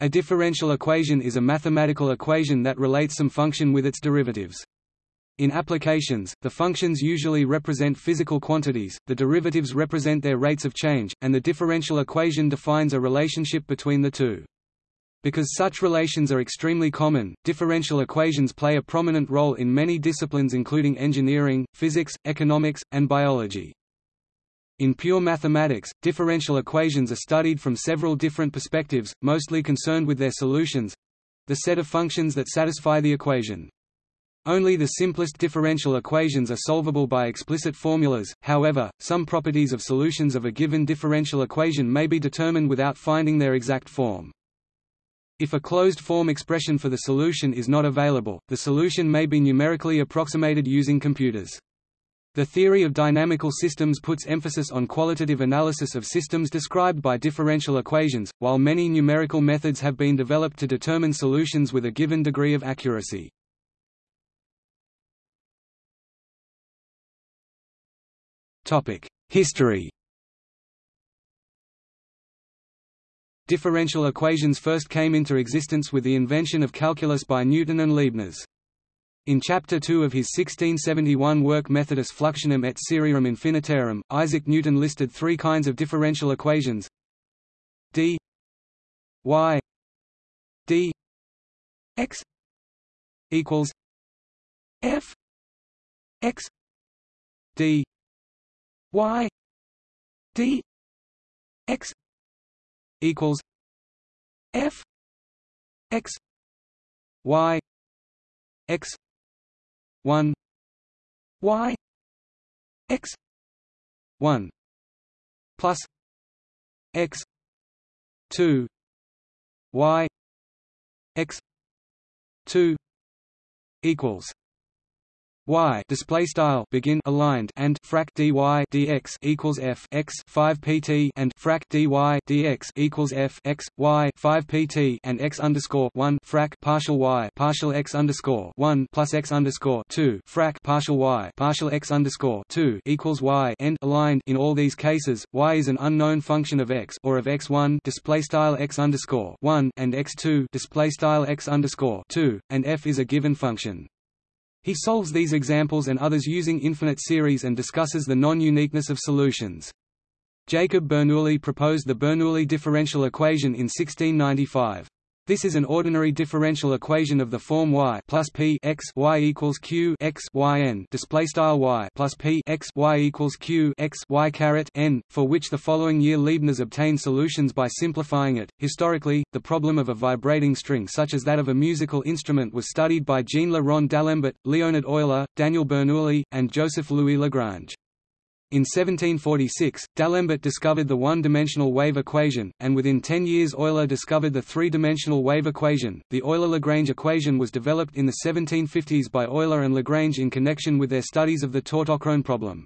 A differential equation is a mathematical equation that relates some function with its derivatives. In applications, the functions usually represent physical quantities, the derivatives represent their rates of change, and the differential equation defines a relationship between the two. Because such relations are extremely common, differential equations play a prominent role in many disciplines including engineering, physics, economics, and biology. In pure mathematics, differential equations are studied from several different perspectives, mostly concerned with their solutions—the set of functions that satisfy the equation. Only the simplest differential equations are solvable by explicit formulas, however, some properties of solutions of a given differential equation may be determined without finding their exact form. If a closed-form expression for the solution is not available, the solution may be numerically approximated using computers. The theory of dynamical systems puts emphasis on qualitative analysis of systems described by differential equations, while many numerical methods have been developed to determine solutions with a given degree of accuracy. History Differential equations first came into existence with the invention of calculus by Newton and Leibniz. In Chapter 2 of his 1671 work Methodus Fluxionum et Serierum Infinitarum, Isaac Newton listed three kinds of differential equations. D y d x equals f x d y d x equals f x y x 1 y x 1 plus x 2 y x 2 equals y display style begin aligned and frac dy dx equals f x 5 pt and frac dy dx equals f x y 5 pt and x underscore 1 frac partial y partial x underscore 1 plus x underscore 2 frac partial y partial x underscore 2 equals y end aligned. In all these cases y is an unknown function of x or of x1 display style x underscore 1 and x2 display style x underscore 2 and f is a given function he solves these examples and others using infinite series and discusses the non-uniqueness of solutions. Jacob Bernoulli proposed the Bernoulli differential equation in 1695. This is an ordinary differential equation of the form y plus p x y equals q x y n display style y plus p x y equals q x y caret n, for which the following year Leibniz obtained solutions by simplifying it. Historically, the problem of a vibrating string such as that of a musical instrument was studied by Jean Le Rond d'Alembert, Leonhard Euler, Daniel Bernoulli, and Joseph Louis Lagrange. In 1746, D'Alembert discovered the one-dimensional wave equation, and within ten years Euler discovered the three-dimensional wave equation. The Euler-Lagrange equation was developed in the 1750s by Euler and Lagrange in connection with their studies of the tautochrone problem.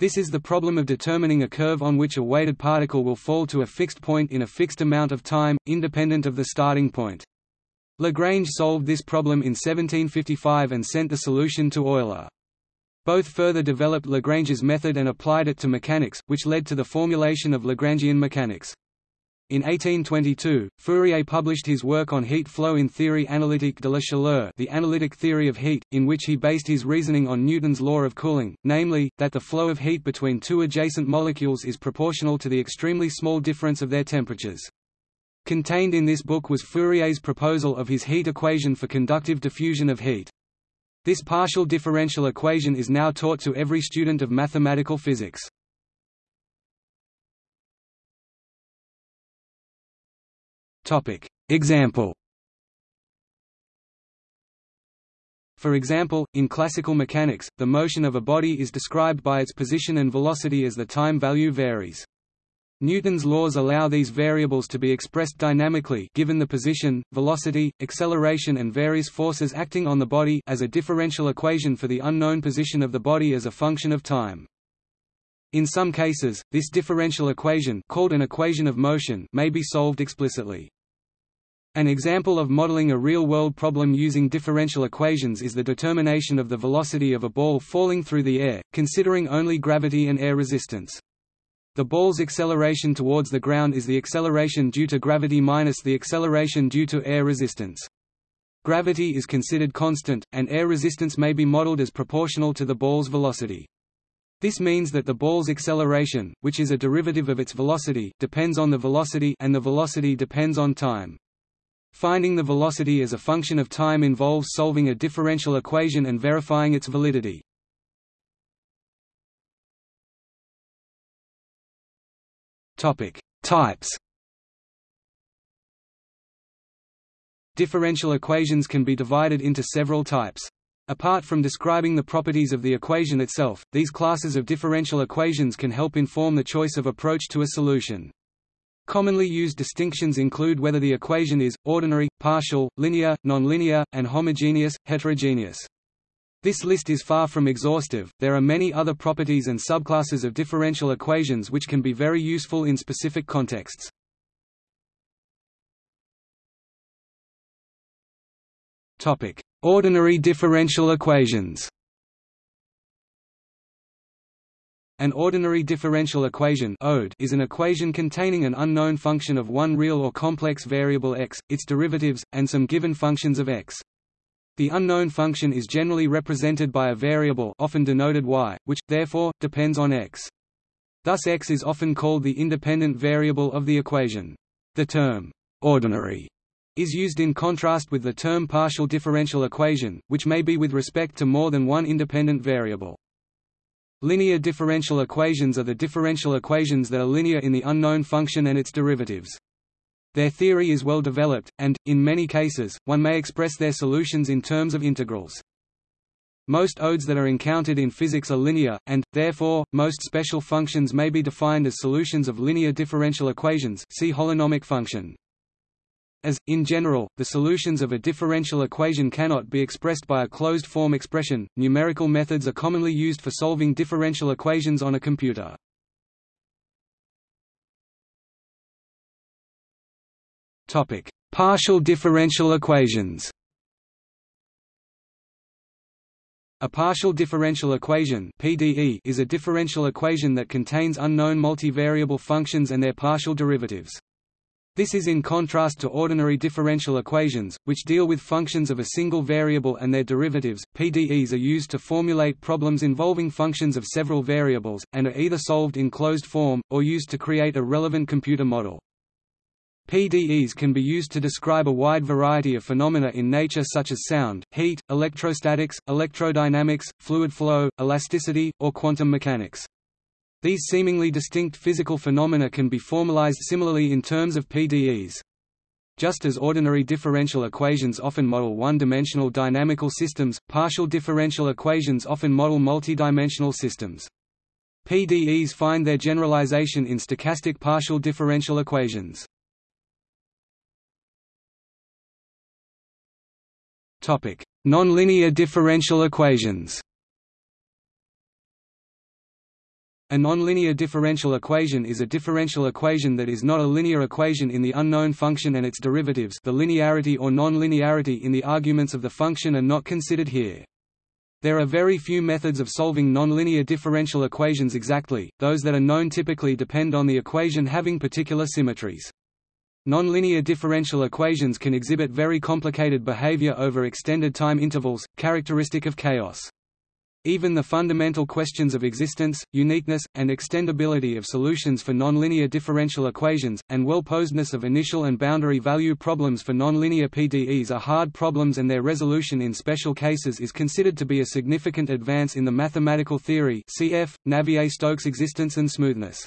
This is the problem of determining a curve on which a weighted particle will fall to a fixed point in a fixed amount of time, independent of the starting point. Lagrange solved this problem in 1755 and sent the solution to Euler. Both further developed Lagrange's method and applied it to mechanics, which led to the formulation of Lagrangian mechanics. In 1822, Fourier published his work on heat flow in Theorie analytique de la chaleur the analytic theory of heat, in which he based his reasoning on Newton's law of cooling, namely, that the flow of heat between two adjacent molecules is proportional to the extremely small difference of their temperatures. Contained in this book was Fourier's proposal of his heat equation for conductive diffusion of heat. This partial differential equation is now taught to every student of mathematical physics. Topic. Example For example, in classical mechanics, the motion of a body is described by its position and velocity as the time value varies. Newton's laws allow these variables to be expressed dynamically given the position, velocity, acceleration and various forces acting on the body as a differential equation for the unknown position of the body as a function of time. In some cases, this differential equation called an equation of motion may be solved explicitly. An example of modeling a real-world problem using differential equations is the determination of the velocity of a ball falling through the air, considering only gravity and air resistance. The ball's acceleration towards the ground is the acceleration due to gravity minus the acceleration due to air resistance. Gravity is considered constant, and air resistance may be modeled as proportional to the ball's velocity. This means that the ball's acceleration, which is a derivative of its velocity, depends on the velocity and the velocity depends on time. Finding the velocity as a function of time involves solving a differential equation and verifying its validity. Topic: Types. Differential equations can be divided into several types. Apart from describing the properties of the equation itself, these classes of differential equations can help inform the choice of approach to a solution. Commonly used distinctions include whether the equation is, ordinary, partial, linear, nonlinear, and homogeneous, heterogeneous. This list is far from exhaustive, there are many other properties and subclasses of differential equations which can be very useful in specific contexts. Ordinary differential equations An ordinary differential equation is an equation containing an unknown function of one real or complex variable x, its derivatives, and some given functions of x. The unknown function is generally represented by a variable often denoted y, which, therefore, depends on x. Thus x is often called the independent variable of the equation. The term, ordinary, is used in contrast with the term partial differential equation, which may be with respect to more than one independent variable. Linear differential equations are the differential equations that are linear in the unknown function and its derivatives. Their theory is well developed, and, in many cases, one may express their solutions in terms of integrals. Most ODEs that are encountered in physics are linear, and, therefore, most special functions may be defined as solutions of linear differential equations see holonomic function. As, in general, the solutions of a differential equation cannot be expressed by a closed-form expression, numerical methods are commonly used for solving differential equations on a computer. Topic: Partial differential equations. A partial differential equation (PDE) is a differential equation that contains unknown multivariable functions and their partial derivatives. This is in contrast to ordinary differential equations, which deal with functions of a single variable and their derivatives. PDEs are used to formulate problems involving functions of several variables, and are either solved in closed form, or used to create a relevant computer model. PDEs can be used to describe a wide variety of phenomena in nature such as sound, heat, electrostatics, electrodynamics, fluid flow, elasticity, or quantum mechanics. These seemingly distinct physical phenomena can be formalized similarly in terms of PDEs. Just as ordinary differential equations often model one-dimensional dynamical systems, partial differential equations often model multidimensional systems. PDEs find their generalization in stochastic partial differential equations. Topic: Nonlinear differential equations. A nonlinear differential equation is a differential equation that is not a linear equation in the unknown function and its derivatives the linearity or nonlinearity in the arguments of the function are not considered here. There are very few methods of solving nonlinear differential equations exactly, those that are known typically depend on the equation having particular symmetries. Nonlinear differential equations can exhibit very complicated behavior over extended time intervals, characteristic of chaos. Even the fundamental questions of existence, uniqueness, and extendability of solutions for nonlinear differential equations, and well-posedness of initial and boundary value problems for nonlinear PDEs are hard problems and their resolution in special cases is considered to be a significant advance in the mathematical theory cf. Navier-Stokes existence and smoothness.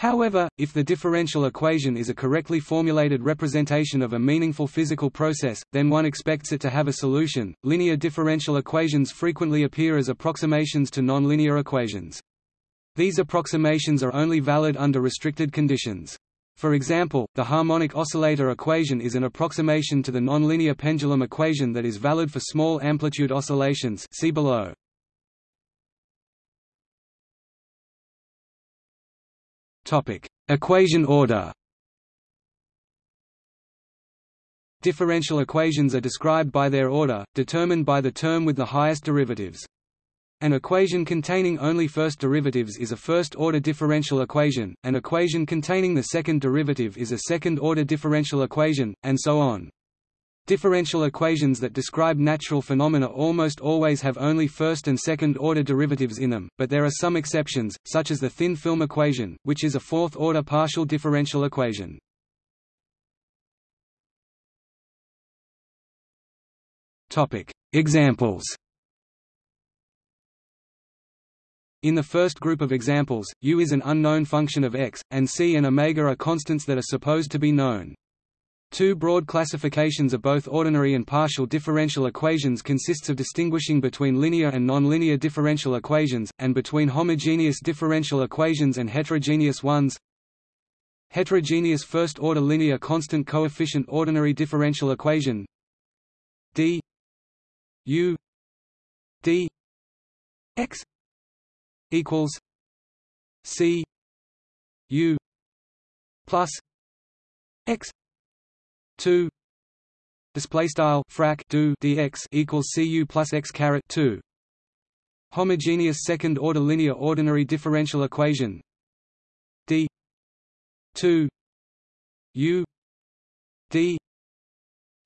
However, if the differential equation is a correctly formulated representation of a meaningful physical process, then one expects it to have a solution. Linear differential equations frequently appear as approximations to nonlinear equations. These approximations are only valid under restricted conditions. For example, the harmonic oscillator equation is an approximation to the nonlinear pendulum equation that is valid for small amplitude oscillations see below. Topic: Equation order. Differential equations are described by their order, determined by the term with the highest derivatives. An equation containing only first derivatives is a first-order differential equation, an equation containing the second derivative is a second-order differential equation, and so on. Differential equations that describe natural phenomena almost always have only first and second-order derivatives in them, but there are some exceptions, such as the thin film equation, which is a fourth-order partial differential equation. Topic: Examples In the first group of examples, u is an unknown function of x, and c and omega are constants that are supposed to be known. Two broad classifications of both ordinary and partial differential equations consists of distinguishing between linear and nonlinear differential equations, and between homogeneous differential equations and heterogeneous ones. Heterogeneous first-order linear constant coefficient ordinary differential equation. D. U. D. X. equals C. U. Plus X two. Display style frac do dx equals cu plus x caret 2 homogeneous second order linear ordinary differential equation d 2 u d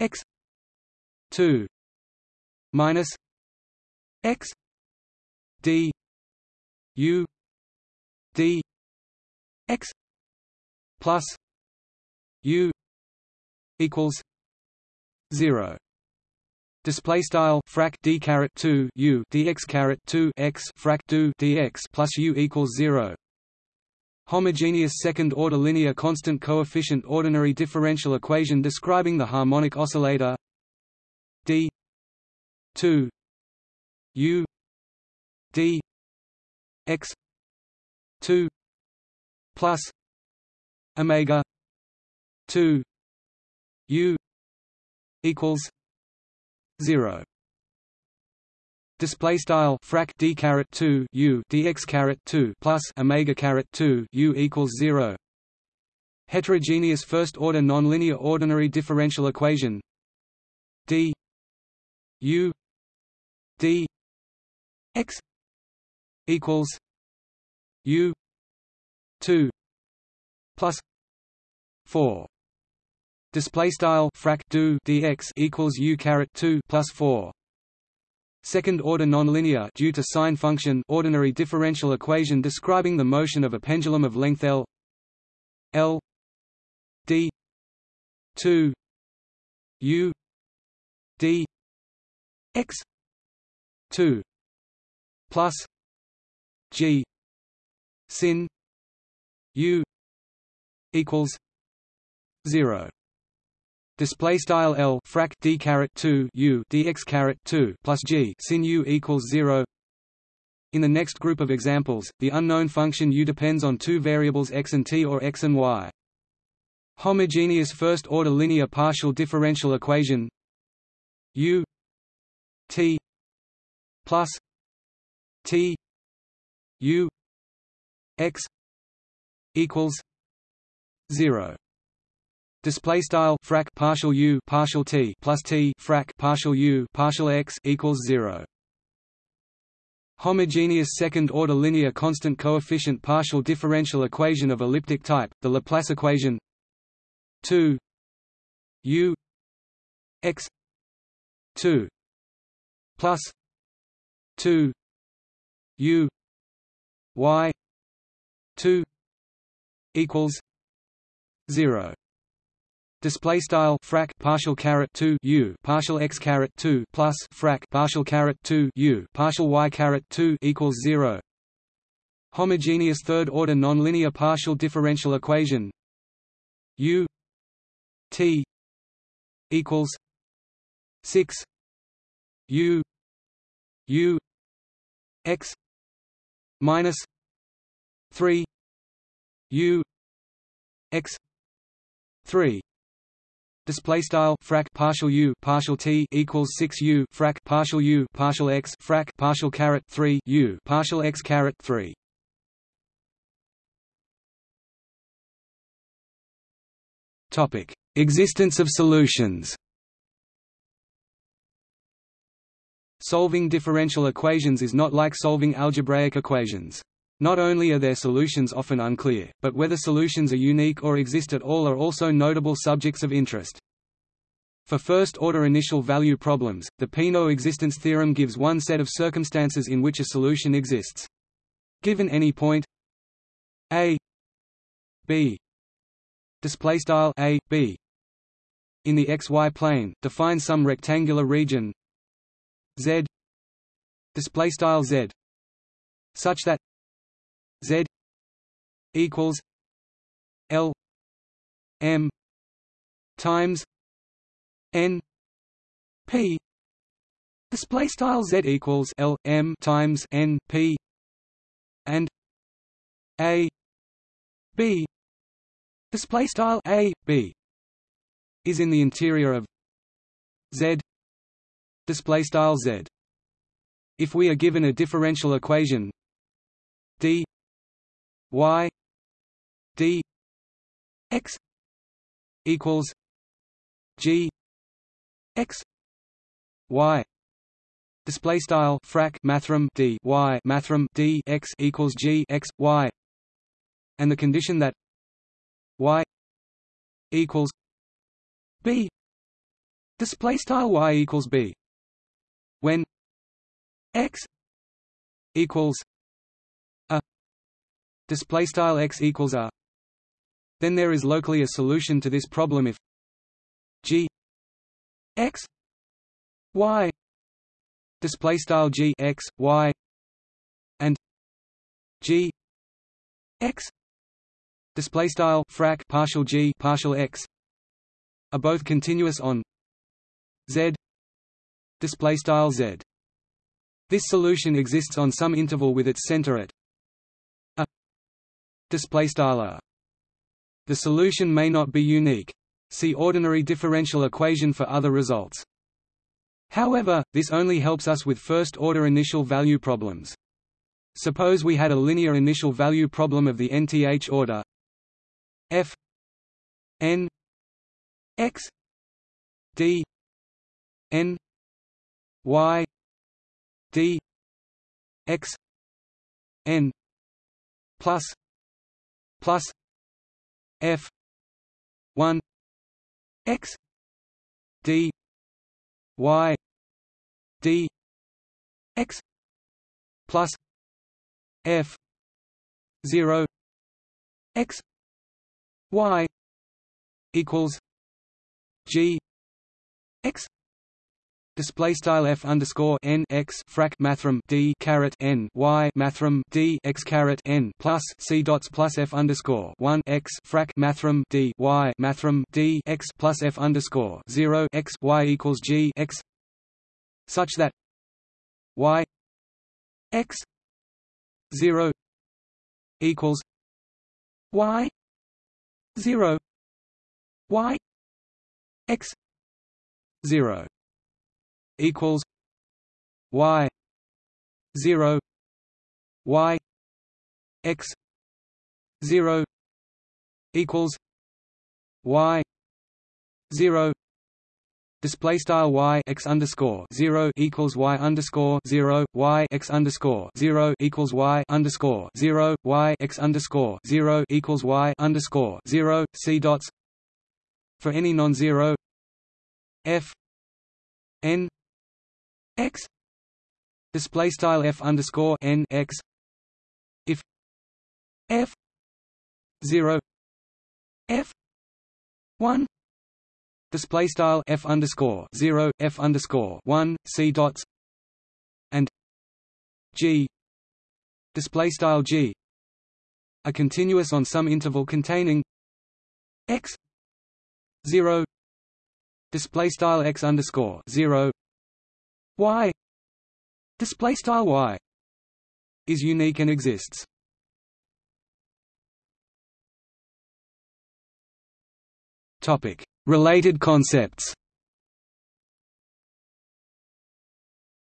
x 2 minus x d U D X plus U equals zero. Display style frac d caret two u dx caret two x frac do dx plus u equals zero. Homogeneous second-order linear constant coefficient ordinary differential equation describing the harmonic oscillator d 2 u d x 2 plus omega 2 u equals 0 Display style frac d caret two u dx caret two plus omega caret two u equals zero. Heterogeneous first order nonlinear ordinary differential equation. D u d x equals U two plus four display style frac do dx equals U caret two plus four Second order nonlinear due to sine function ordinary differential equation describing the motion of a pendulum of length L L D two U D X two plus G sin U equals zero. Display style L frac d caret two U dx caret two plus G sin U equals zero. In the next group of examples, the unknown function u depends on two variables x and t or x and y. Homogeneous first-order linear partial differential equation u t plus t u x equals 0 display style frac partial u partial t plus t frac partial u partial x equals 0 homogeneous second order linear constant coefficient partial differential equation of elliptic type the laplace equation. 2 u. x. 2 plus. 2 u. y. 2 equals. 0 display style frac partial caret 2 u. Partial x caret 2 plus frac partial caret 2 u. Partial y caret 2 equals 0 homogeneous third order nonlinear partial differential equation u t equals 6 u u x minus 3 u x 3 display style frac partial u partial t equals 6 u frac partial u partial x frac partial caret 3 u partial x caret 3 topic. Existence of solutions. Solving differential equations is not like solving algebraic equations. Not only are their solutions often unclear, but whether solutions are unique or exist at all are also notable subjects of interest. For first-order initial value problems, the Peano existence theorem gives one set of circumstances in which a solution exists. Given any point a b display style a b in the xy plane, define some rectangular region z display style z such that z equals l m times n p. Display style z equals l m times n p and a b. Display style a b is in the interior of z. Display style z. If we are given a differential equation d y d x equals g x y display style frac mathrm d y mathrm d x equals g x y and the condition that y equals b. Display style y equals b. When x equals display style x equals a then there is locally a solution to this problem if g x y display style g x y and g x display style frac partial g partial x are both continuous on z display style z. This solution exists on some interval with its center at display style the solution may not be unique See ordinary differential equation for other results. However, this only helps us with first-order initial value problems. Suppose we had a linear initial value problem of the nth order f n x d n y d x n plus plus f 1 x d y d x plus f 0 x y equals g x Display style f underscore n x frac mathrm d caret n y mathrm d x caret n plus c dots plus f underscore one x frac mathrm d y mathrm d x plus f underscore zero x y equals g x. Such that y x zero equals y zero y x zero equals y 0 y x 0 equals y 0 Display style y x underscore zero equals y underscore zero y x underscore zero equals y underscore zero y x underscore zero equals y underscore zero c dots. For any non-zero f n x. Display style f underscore n x. If f zero f one. Display style f underscore zero f underscore one c dots. And g. Display style g. Are continuous on some interval containing x zero. Display style x underscore zero y display style y is unique and exists. Topic. Related concepts.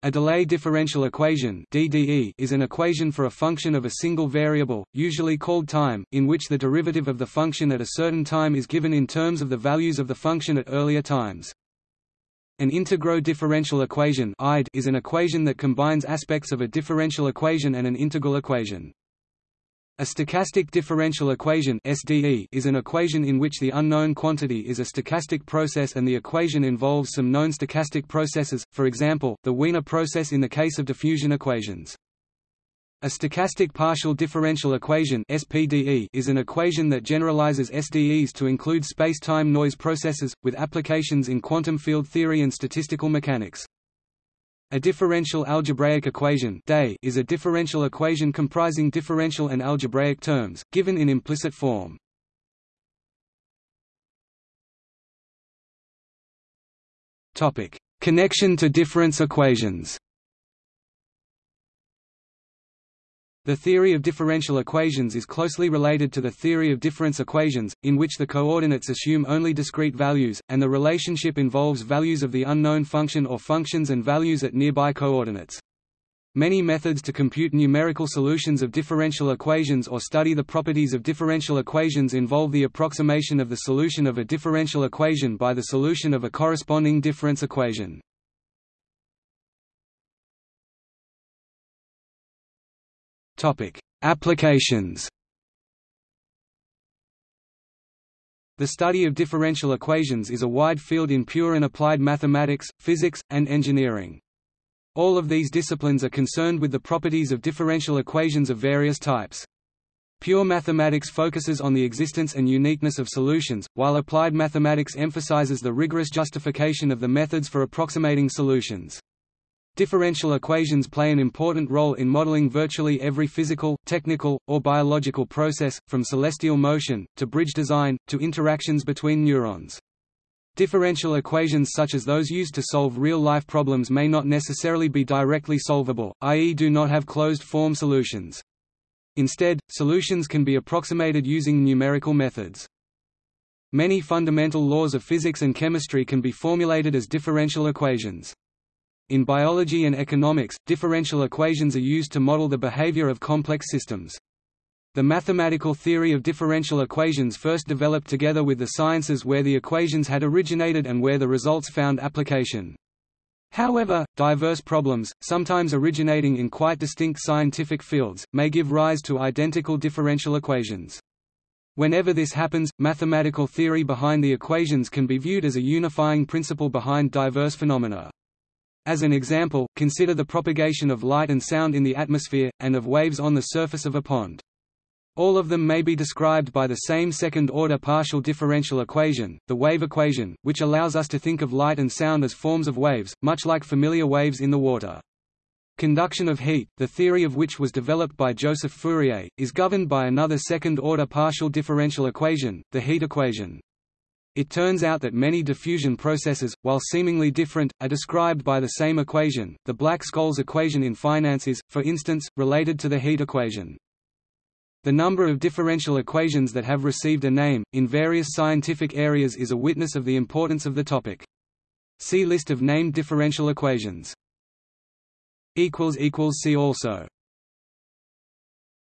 A delay differential equation DDE is an equation for a function of a single variable, usually called time, in which the derivative of the function at a certain time is given in terms of the values of the function at earlier times. An integro differential equation is an equation that combines aspects of a differential equation and an integral equation. A stochastic differential equation SDE is an equation in which the unknown quantity is a stochastic process and the equation involves some known stochastic processes, for example, the Wiener process in the case of diffusion equations. A stochastic partial differential equation (SPDE) is an equation that generalizes SDEs to include space-time noise processes with applications in quantum field theory and statistical mechanics. A differential algebraic equation is a differential equation comprising differential and algebraic terms, given in implicit form. Connection to difference equations The theory of differential equations is closely related to the theory of difference equations, in which the coordinates assume only discrete values, and the relationship involves values of the unknown function or functions and values at nearby coordinates. Many methods to compute numerical solutions of differential equations or study the properties of differential equations involve the approximation of the solution of a differential equation by the solution of a corresponding difference equation. Topic: Applications. The study of differential equations is a wide field in pure and applied mathematics, physics, and engineering. All of these disciplines are concerned with the properties of differential equations of various types. Pure mathematics focuses on the existence and uniqueness of solutions, while applied mathematics emphasizes the rigorous justification of the methods for approximating solutions. Differential equations play an important role in modeling virtually every physical, technical, or biological process, from celestial motion, to bridge design, to interactions between neurons. Differential equations such as those used to solve real-life problems may not necessarily be directly solvable, i.e. do not have closed-form solutions. Instead, solutions can be approximated using numerical methods. Many fundamental laws of physics and chemistry can be formulated as differential equations. In biology and economics, differential equations are used to model the behavior of complex systems. The mathematical theory of differential equations first developed together with the sciences where the equations had originated and where the results found application. However, diverse problems, sometimes originating in quite distinct scientific fields, may give rise to identical differential equations. Whenever this happens, mathematical theory behind the equations can be viewed as a unifying principle behind diverse phenomena. As an example, consider the propagation of light and sound in the atmosphere, and of waves on the surface of a pond. All of them may be described by the same second-order partial differential equation, the wave equation, which allows us to think of light and sound as forms of waves, much like familiar waves in the water. Conduction of heat, the theory of which was developed by Joseph Fourier, is governed by another second-order partial differential equation, the heat equation. It turns out that many diffusion processes, while seemingly different, are described by the same equation. The Black-Scholes equation in finance is, for instance, related to the heat equation. The number of differential equations that have received a name, in various scientific areas is a witness of the importance of the topic. See list of named differential equations. See also